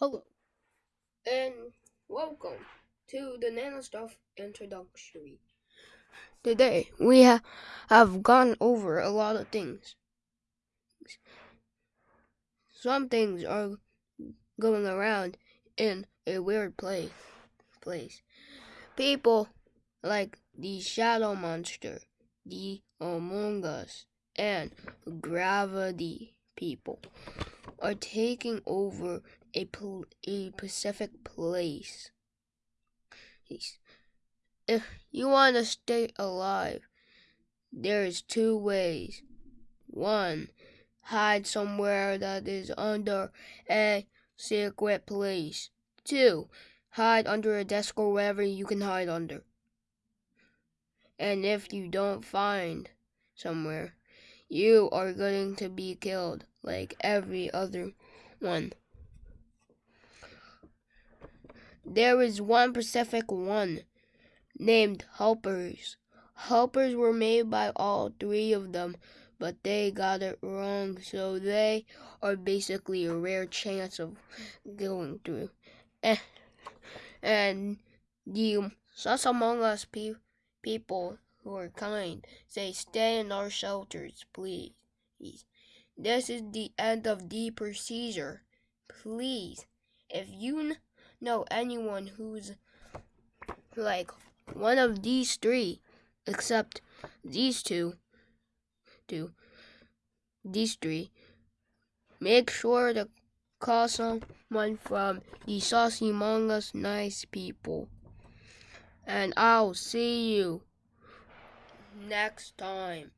Hello, and welcome to the Nano Stuff introductory. Today, we ha- have gone over a lot of things. Some things are going around in a weird place. place. People like the Shadow Monster, the Among Us, and Gravity people are taking over a, pl- a Pacific place. If you want to stay alive, there's two ways. One, hide somewhere that is under a secret place. Two, hide under a desk or wherever you can hide under. And if you don't find somewhere, you are going to be killed like every other one. There is one Pacific one named Helpers. Helpers were made by all three of them, but they got it wrong, so they are basically a rare chance of going through. And, and the Sus Among Us pe- people who are kind say, Stay in our shelters, please. This is the end of the procedure. Please, if you know anyone who's like one of these three, except these two, two, these three, make sure to call someone from the Saucy Among Us Nice people. And I'll see you next time.